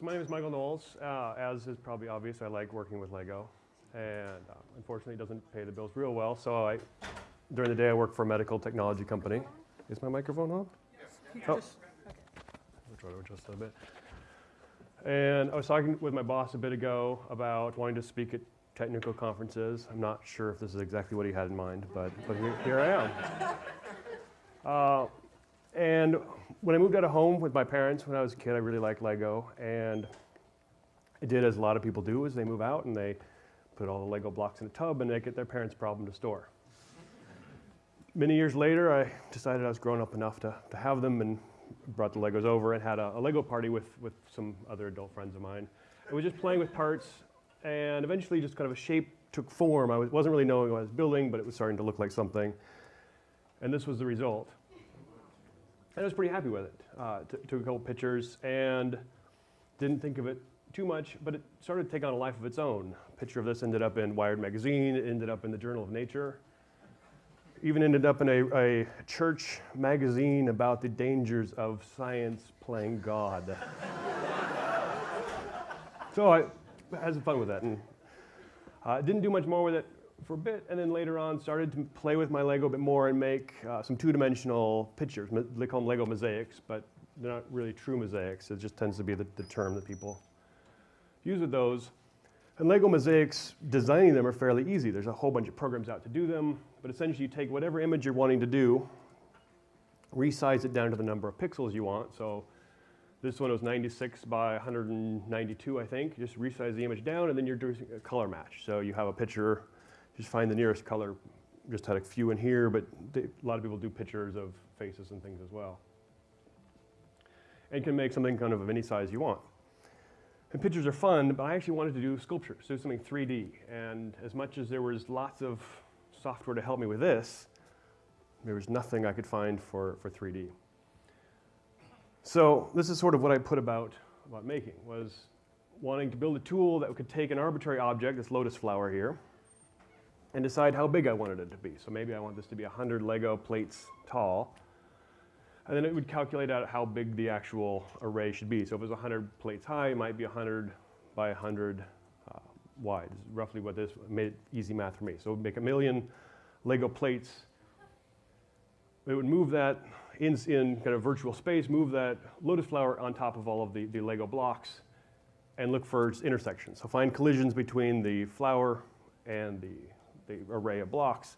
so my name is Michael Knowles. Uh, as is probably obvious, I like working with Lego. And uh, unfortunately, it doesn't pay the bills real well. So I, during the day, I work for a medical technology company. Is my microphone on? Yes. Oh. I'll try to adjust that a bit. And I was talking with my boss a bit ago about wanting to speak at technical conferences. I'm not sure if this is exactly what he had in mind, but, but here, here I am. Uh, and when I moved out of home with my parents when I was a kid, I really liked Lego. And I did as a lot of people do is they move out and they put all the Lego blocks in a tub and they get their parents' problem to store. Many years later, I decided I was grown up enough to, to have them and brought the Legos over and had a, a Lego party with, with some other adult friends of mine. I was just playing with parts and eventually just kind of a shape took form. I was, wasn't really knowing what I was building, but it was starting to look like something. And this was the result. And I was pretty happy with it. Uh, took a couple pictures and didn't think of it too much, but it started to take on a life of its own. A picture of this ended up in Wired magazine, ended up in the Journal of Nature, even ended up in a, a church magazine about the dangers of science playing God. so I had some fun with that and uh, didn't do much more with it for a bit, and then later on started to play with my Lego a bit more and make uh, some two-dimensional pictures. They call them Lego mosaics, but they're not really true mosaics. It just tends to be the, the term that people use with those. And Lego mosaics, designing them are fairly easy. There's a whole bunch of programs out to do them, but essentially you take whatever image you're wanting to do, resize it down to the number of pixels you want. So this one was 96 by 192, I think. Just resize the image down, and then you're doing a color match. So you have a picture just find the nearest color. Just had a few in here, but a lot of people do pictures of faces and things as well. And can make something kind of of any size you want. And pictures are fun, but I actually wanted to do sculptures, do something 3D. And as much as there was lots of software to help me with this, there was nothing I could find for, for 3D. So this is sort of what I put about, about making, was wanting to build a tool that could take an arbitrary object, this lotus flower here, and decide how big I wanted it to be. So maybe I want this to be 100 Lego plates tall. And then it would calculate out how big the actual array should be. So if it was 100 plates high, it might be 100 by 100 uh, wide. This is roughly what this made easy math for me. So it would make a million Lego plates. It would move that in, in kind of virtual space, move that lotus flower on top of all of the, the Lego blocks and look for intersections. So find collisions between the flower and the the array of blocks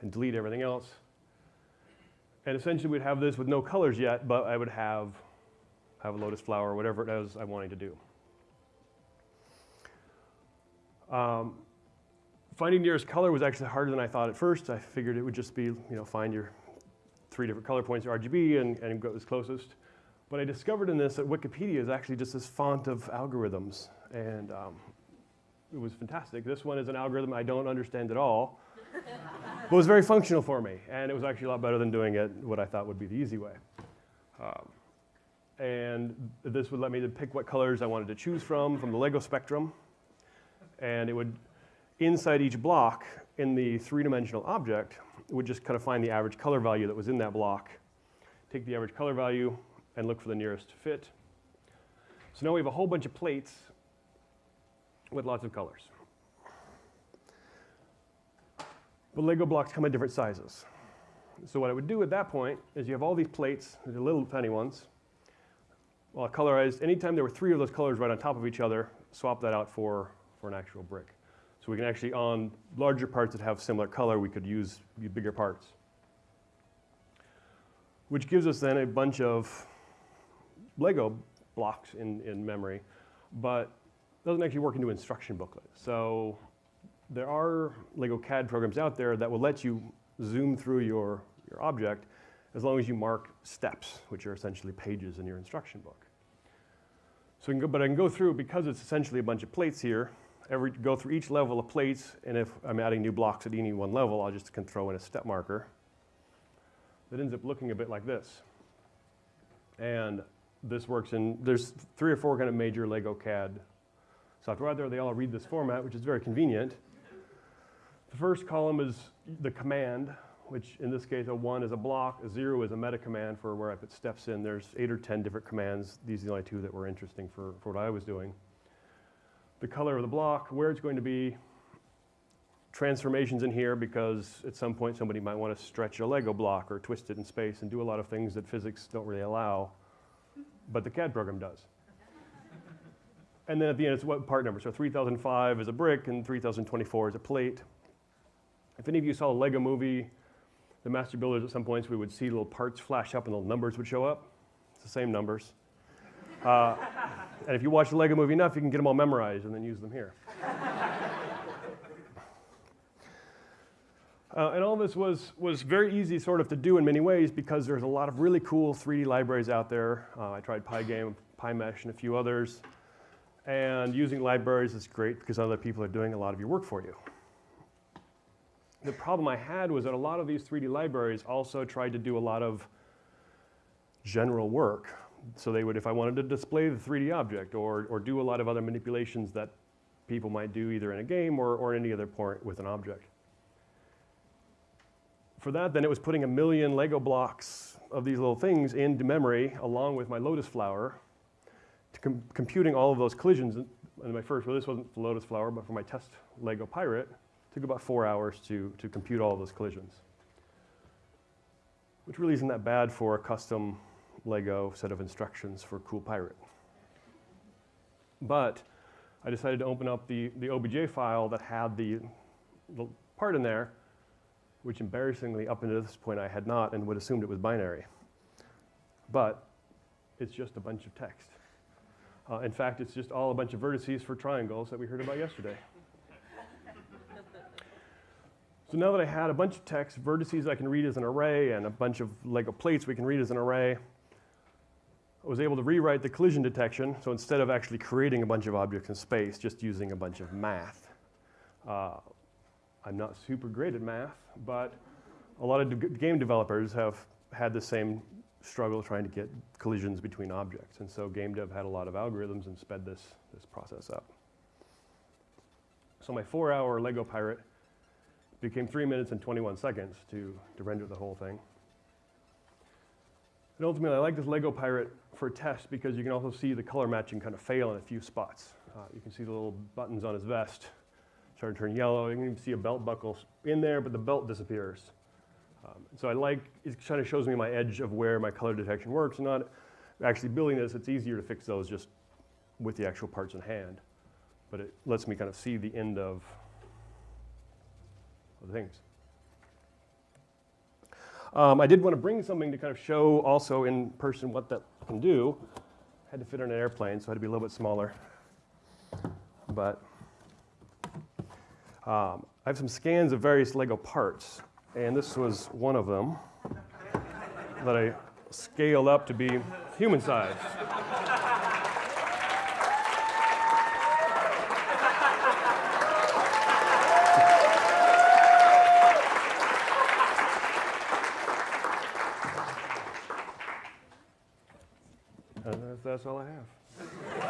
and delete everything else. And essentially we'd have this with no colors yet, but I would have, have a lotus flower or whatever it is I wanted to do. Um, finding nearest color was actually harder than I thought at first. I figured it would just be, you know, find your three different color points, RGB, and, and go as closest. But I discovered in this that Wikipedia is actually just this font of algorithms. And um, it was fantastic. This one is an algorithm I don't understand at all, but it was very functional for me. And it was actually a lot better than doing it what I thought would be the easy way. Um, and this would let me to pick what colors I wanted to choose from, from the Lego spectrum. And it would, inside each block in the three-dimensional object, it would just kind of find the average color value that was in that block, take the average color value, and look for the nearest fit. So now we have a whole bunch of plates with lots of colors. But Lego blocks come in different sizes. So what I would do at that point is you have all these plates, the little tiny ones, well, colorized. Anytime there were three of those colors right on top of each other, swap that out for, for an actual brick. So we can actually, on larger parts that have similar color, we could use bigger parts. Which gives us then a bunch of Lego blocks in, in memory, but doesn't actually work into instruction booklet. So there are Lego CAD programs out there that will let you zoom through your, your object as long as you mark steps, which are essentially pages in your instruction book. So I go, but I can go through, because it's essentially a bunch of plates here, every, go through each level of plates, and if I'm adding new blocks at any one level, I'll just can throw in a step marker that ends up looking a bit like this. And this works in, there's three or four kind of major Lego CAD software out there. They all read this format, which is very convenient. The first column is the command, which in this case, a one is a block, a zero is a meta command for where I put steps in. There's eight or 10 different commands. These are the only two that were interesting for, for what I was doing. The color of the block, where it's going to be, transformations in here because at some point somebody might want to stretch a Lego block or twist it in space and do a lot of things that physics don't really allow, but the CAD program does. And then at the end, it's what part number. So 3005 is a brick and 3024 is a plate. If any of you saw a Lego movie, the master builders at some points, we would see little parts flash up and little numbers would show up. It's the same numbers. Uh, and if you watch the Lego movie enough, you can get them all memorized and then use them here. Uh, and all this was, was very easy sort of to do in many ways because there's a lot of really cool 3D libraries out there. Uh, I tried Pygame, PyMesh, and a few others. And using libraries is great because other people are doing a lot of your work for you. The problem I had was that a lot of these 3D libraries also tried to do a lot of general work. So they would, if I wanted to display the 3D object or, or do a lot of other manipulations that people might do either in a game or, or any other point with an object for that, then it was putting a million Lego blocks of these little things into memory along with my Lotus flower, com computing all of those collisions. And my first, well, this wasn't the Lotus flower, but for my test Lego Pirate, took about four hours to, to compute all those collisions. Which really isn't that bad for a custom Lego set of instructions for Cool Pirate. But I decided to open up the, the OBJ file that had the, the part in there which embarrassingly up until this point I had not and would assumed it was binary. But it's just a bunch of text. Uh, in fact, it's just all a bunch of vertices for triangles that we heard about yesterday. so now that I had a bunch of text, vertices I can read as an array, and a bunch of Lego plates we can read as an array, I was able to rewrite the collision detection. So instead of actually creating a bunch of objects in space, just using a bunch of math. Uh, I'm not super great at math, but a lot of de game developers have had the same struggle trying to get collisions between objects. And so game dev had a lot of algorithms and sped this, this process up. So my four hour Lego Pirate became three minutes and 21 seconds to, to render the whole thing. And ultimately, I like this Lego Pirate for a test because you can also see the color matching kind of fail in a few spots. Uh, you can see the little buttons on his vest started to turn yellow. You can even see a belt buckle in there, but the belt disappears. Um, so I like, it kind of shows me my edge of where my color detection works. Not actually building this, it's easier to fix those just with the actual parts in hand. But it lets me kind of see the end of, the things. Um, I did want to bring something to kind of show also in person what that can do. I Had to fit on an airplane, so I had to be a little bit smaller. But um, I have some scans of various Lego parts, and this was one of them that I scaled up to be human size. And that's, that's all I have.